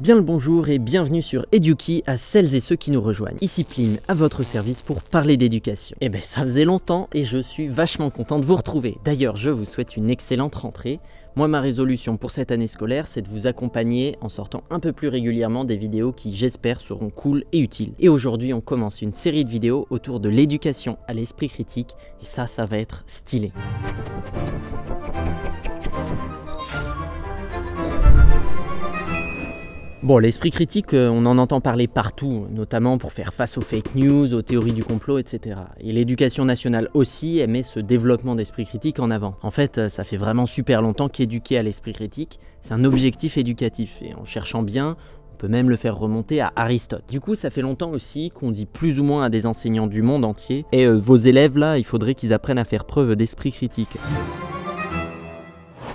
Bien le bonjour et bienvenue sur Eduki à celles et ceux qui nous rejoignent. Discipline à votre service pour parler d'éducation. Eh ben ça faisait longtemps et je suis vachement content de vous retrouver. D'ailleurs je vous souhaite une excellente rentrée. Moi ma résolution pour cette année scolaire c'est de vous accompagner en sortant un peu plus régulièrement des vidéos qui j'espère seront cool et utiles. Et aujourd'hui on commence une série de vidéos autour de l'éducation à l'esprit critique et ça ça va être stylé. Bon, l'esprit critique, euh, on en entend parler partout, notamment pour faire face aux fake news, aux théories du complot, etc. Et l'éducation nationale aussi, elle met ce développement d'esprit critique en avant. En fait, euh, ça fait vraiment super longtemps qu'éduquer à l'esprit critique, c'est un objectif éducatif. Et en cherchant bien, on peut même le faire remonter à Aristote. Du coup, ça fait longtemps aussi qu'on dit plus ou moins à des enseignants du monde entier « Et euh, vos élèves là, il faudrait qu'ils apprennent à faire preuve d'esprit critique ».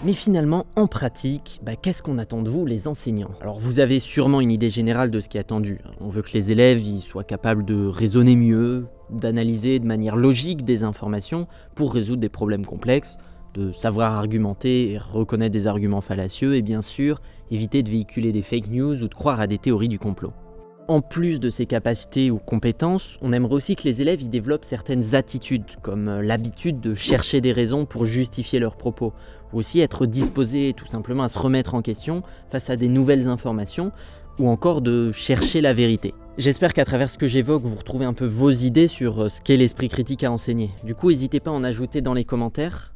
Mais finalement, en pratique, bah, qu'est-ce qu'on attend de vous les enseignants? Alors vous avez sûrement une idée générale de ce qui est attendu. On veut que les élèves soient capables de raisonner mieux, d'analyser de manière logique des informations pour résoudre des problèmes complexes, de savoir argumenter et reconnaître des arguments fallacieux et bien sûr éviter de véhiculer des fake news ou de croire à des théories du complot. En plus de ces capacités ou compétences, on aimerait aussi que les élèves y développent certaines attitudes, comme euh, l'habitude de chercher des raisons pour justifier leurs propos, ou aussi être disposé tout simplement à se remettre en question face à des nouvelles informations, ou encore de chercher la vérité. J'espère qu'à travers ce que j'évoque, vous retrouvez un peu vos idées sur euh, ce qu'est l'esprit critique à enseigner. Du coup, n'hésitez pas à en ajouter dans les commentaires,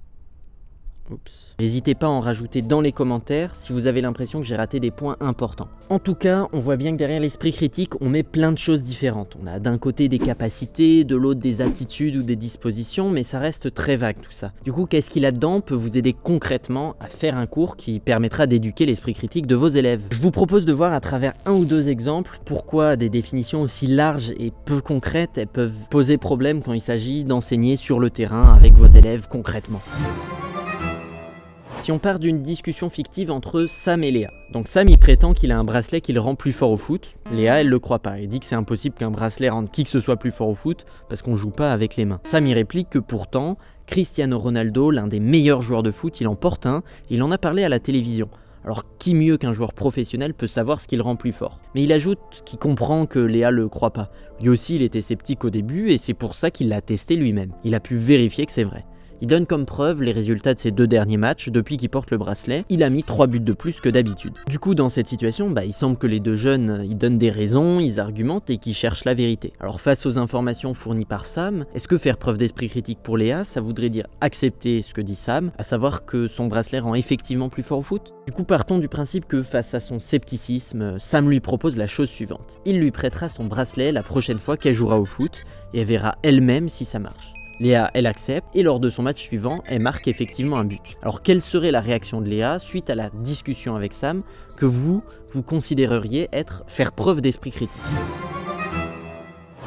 N'hésitez pas à en rajouter dans les commentaires si vous avez l'impression que j'ai raté des points importants. En tout cas, on voit bien que derrière l'esprit critique, on met plein de choses différentes. On a d'un côté des capacités, de l'autre des attitudes ou des dispositions, mais ça reste très vague tout ça. Du coup, qu'est-ce qu'il a dedans peut vous aider concrètement à faire un cours qui permettra d'éduquer l'esprit critique de vos élèves. Je vous propose de voir à travers un ou deux exemples pourquoi des définitions aussi larges et peu concrètes, peuvent poser problème quand il s'agit d'enseigner sur le terrain avec vos élèves concrètement. Si on part d'une discussion fictive entre Sam et Léa. Donc Sam il prétend qu'il a un bracelet qui le rend plus fort au foot. Léa elle le croit pas, elle dit que c'est impossible qu'un bracelet rende qui que ce soit plus fort au foot parce qu'on joue pas avec les mains. Sam il réplique que pourtant Cristiano Ronaldo, l'un des meilleurs joueurs de foot, il en porte un, il en a parlé à la télévision. Alors qui mieux qu'un joueur professionnel peut savoir ce qui le rend plus fort? Mais il ajoute qu'il comprend que Léa le croit pas. Lui aussi il était sceptique au début et c'est pour ça qu'il l'a testé lui-même. Il a pu vérifier que c'est vrai. Il donne comme preuve les résultats de ses deux derniers matchs depuis qu'il porte le bracelet, il a mis 3 buts de plus que d'habitude. Du coup dans cette situation, bah, il semble que les deux jeunes ils donnent des raisons, ils argumentent et qu'ils cherchent la vérité. Alors face aux informations fournies par Sam, est-ce que faire preuve d'esprit critique pour Léa, ça voudrait dire accepter ce que dit Sam, à savoir que son bracelet rend effectivement plus fort au foot? Du coup partons du principe que face à son scepticisme, Sam lui propose la chose suivante. Il lui prêtera son bracelet la prochaine fois qu'elle jouera au foot et elle verra elle-même si ça marche. Léa, elle accepte, et lors de son match suivant, elle marque effectivement un but. Alors quelle serait la réaction de Léa suite à la discussion avec Sam que vous, vous considéreriez être faire preuve d'esprit critique?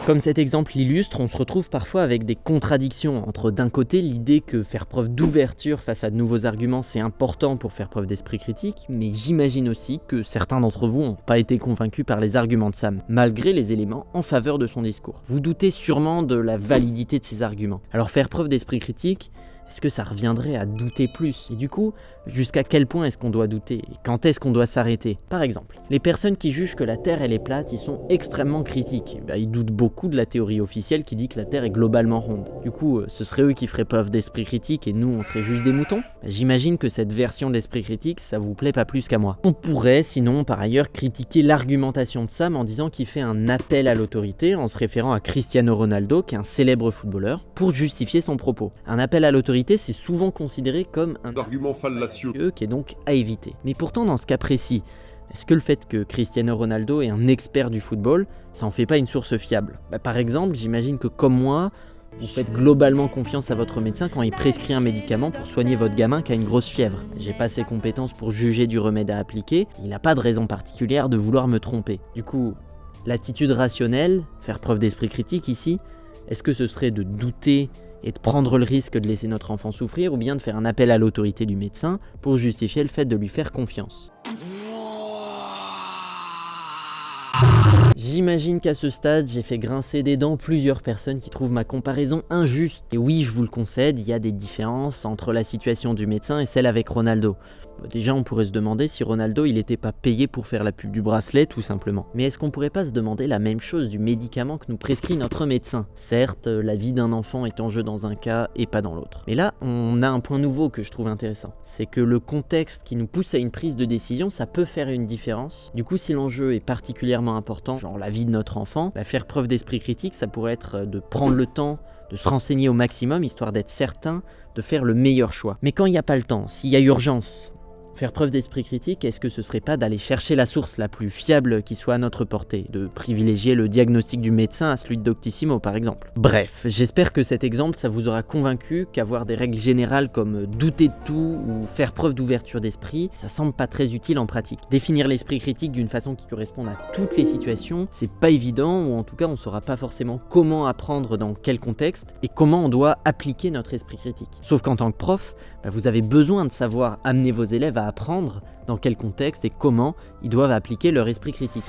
Comme cet exemple l'illustre, on se retrouve parfois avec des contradictions entre d'un côté l'idée que faire preuve d'ouverture face à de nouveaux arguments c'est important pour faire preuve d'esprit critique, mais j'imagine aussi que certains d'entre vous n'ont pas été convaincus par les arguments de Sam, malgré les éléments en faveur de son discours. Vous doutez sûrement de la validité de ces arguments. Alors faire preuve d'esprit critique, est-ce que ça reviendrait à douter plus? Et du coup, jusqu'à quel point est-ce qu'on doit douter? Et quand est-ce qu'on doit s'arrêter? Par exemple, les personnes qui jugent que la Terre elle est plate, ils sont extrêmement critiques. Bah, ils doutent beaucoup de la théorie officielle qui dit que la Terre est globalement ronde. Du coup, euh, ce serait eux qui feraient preuve d'esprit critique et nous, on serait juste des moutons? Bah, J'imagine que cette version d'esprit critique, ça vous plaît pas plus qu'à moi. On pourrait, sinon, par ailleurs, critiquer l'argumentation de Sam en disant qu'il fait un appel à l'autorité en se référant à Cristiano Ronaldo, qui est un célèbre footballeur, pour justifier son propos. Un appel à l'autorité c'est souvent considéré comme un argument fallacieux qui est donc à éviter. Mais pourtant, dans ce cas précis, est-ce que le fait que Cristiano Ronaldo est un expert du football, ça en fait pas une source fiable? Bah, Par exemple, j'imagine que comme moi, vous faites globalement confiance à votre médecin quand il prescrit un médicament pour soigner votre gamin qui a une grosse fièvre. J'ai pas ses compétences pour juger du remède à appliquer, il n'a pas de raison particulière de vouloir me tromper. Du coup, l'attitude rationnelle, faire preuve d'esprit critique ici, est-ce que ce serait de douter et de prendre le risque de laisser notre enfant souffrir ou bien de faire un appel à l'autorité du médecin pour justifier le fait de lui faire confiance. J'imagine qu'à ce stade, j'ai fait grincer des dents plusieurs personnes qui trouvent ma comparaison injuste. Et oui, je vous le concède, il y a des différences entre la situation du médecin et celle avec Ronaldo. Bah, déjà, on pourrait se demander si Ronaldo il n'était pas payé pour faire la pub du bracelet, tout simplement. Mais est-ce qu'on pourrait pas se demander la même chose du médicament que nous prescrit notre médecin? Certes, la vie d'un enfant est en jeu dans un cas et pas dans l'autre. Mais là, on a un point nouveau que je trouve intéressant. C'est que le contexte qui nous pousse à une prise de décision, ça peut faire une différence. Du coup, si l'enjeu est particulièrement important, genre la vie de notre enfant, bah, faire preuve d'esprit critique, ça pourrait être de prendre le temps de se renseigner au maximum, histoire d'être certain de faire le meilleur choix. Mais quand il n'y a pas le temps, s'il y a urgence, Faire preuve d'esprit critique, est-ce que ce serait pas d'aller chercher la source la plus fiable qui soit à notre portée, de privilégier le diagnostic du médecin à celui de Doctissimo par exemple? Bref, j'espère que cet exemple ça vous aura convaincu qu'avoir des règles générales comme douter de tout ou faire preuve d'ouverture d'esprit, ça semble pas très utile en pratique. Définir l'esprit critique d'une façon qui corresponde à toutes les situations, c'est pas évident ou en tout cas on saura pas forcément comment apprendre dans quel contexte et comment on doit appliquer notre esprit critique. Sauf qu'en tant que prof, bah, vous avez besoin de savoir amener vos élèves à apprendre dans quel contexte et comment ils doivent appliquer leur esprit critique.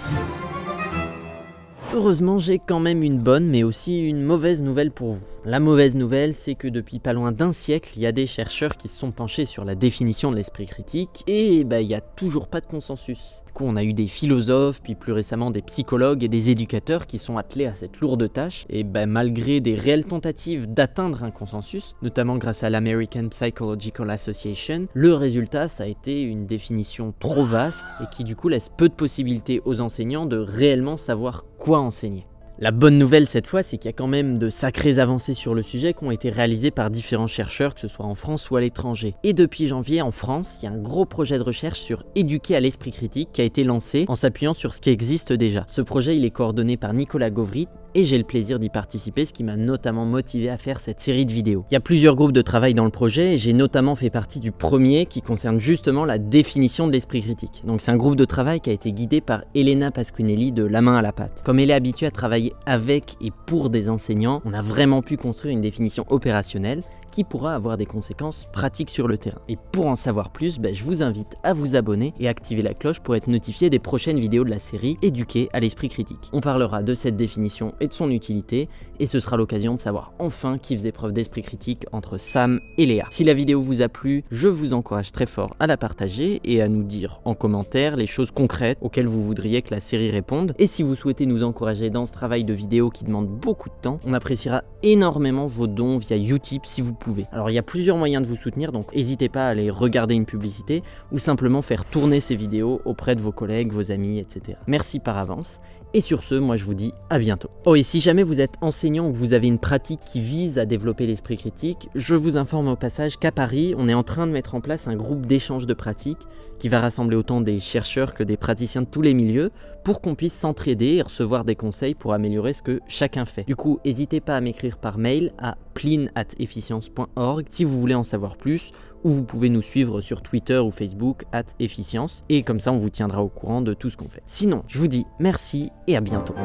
Heureusement, j'ai quand même une bonne mais aussi une mauvaise nouvelle pour vous. La mauvaise nouvelle, c'est que depuis pas loin d'un siècle, il y a des chercheurs qui se sont penchés sur la définition de l'esprit critique et bah, il n'y a toujours pas de consensus. Du coup, on a eu des philosophes, puis plus récemment des psychologues et des éducateurs qui sont attelés à cette lourde tâche et bah, malgré des réelles tentatives d'atteindre un consensus, notamment grâce à l'American Psychological Association, le résultat, ça a été une définition trop vaste et qui du coup laisse peu de possibilités aux enseignants de réellement savoir quoi enseigner. La bonne nouvelle cette fois, c'est qu'il y a quand même de sacrées avancées sur le sujet qui ont été réalisées par différents chercheurs, que ce soit en France ou à l'étranger. Et depuis janvier, en France, il y a un gros projet de recherche sur éduquer à l'esprit critique qui a été lancé en s'appuyant sur ce qui existe déjà. Ce projet, il est coordonné par Nicolas Gauvry, et j'ai le plaisir d'y participer, ce qui m'a notamment motivé à faire cette série de vidéos. Il y a plusieurs groupes de travail dans le projet, et j'ai notamment fait partie du premier qui concerne justement la définition de l'esprit critique. Donc c'est un groupe de travail qui a été guidé par Elena Pasquinelli de La main à la pâte. Comme elle est habituée à travailler avec et pour des enseignants, on a vraiment pu construire une définition opérationnelle qui pourra avoir des conséquences pratiques sur le terrain. Et pour en savoir plus, ben, je vous invite à vous abonner et activer la cloche pour être notifié des prochaines vidéos de la série Éduquer à l'esprit critique. On parlera de cette définition et de son utilité, et ce sera l'occasion de savoir enfin qui faisait preuve d'esprit critique entre Sam et Léa. Si la vidéo vous a plu, je vous encourage très fort à la partager et à nous dire en commentaire les choses concrètes auxquelles vous voudriez que la série réponde. Et si vous souhaitez nous encourager dans ce travail de vidéo qui demande beaucoup de temps, on appréciera énormément vos dons via Utip si vous alors il y a plusieurs moyens de vous soutenir, donc n'hésitez pas à aller regarder une publicité ou simplement faire tourner ces vidéos auprès de vos collègues, vos amis, etc. Merci par avance. Et sur ce, moi je vous dis à bientôt. Oh et si jamais vous êtes enseignant ou vous avez une pratique qui vise à développer l'esprit critique, je vous informe au passage qu'à Paris, on est en train de mettre en place un groupe d'échange de pratiques qui va rassembler autant des chercheurs que des praticiens de tous les milieux pour qu'on puisse s'entraider et recevoir des conseils pour améliorer ce que chacun fait. Du coup, n'hésitez pas à m'écrire par mail à plin@efficience.org si vous voulez en savoir plus ou vous pouvez nous suivre sur Twitter ou Facebook at efficience et comme ça on vous tiendra au courant de tout ce qu'on fait. Sinon, je vous dis merci et à bientôt.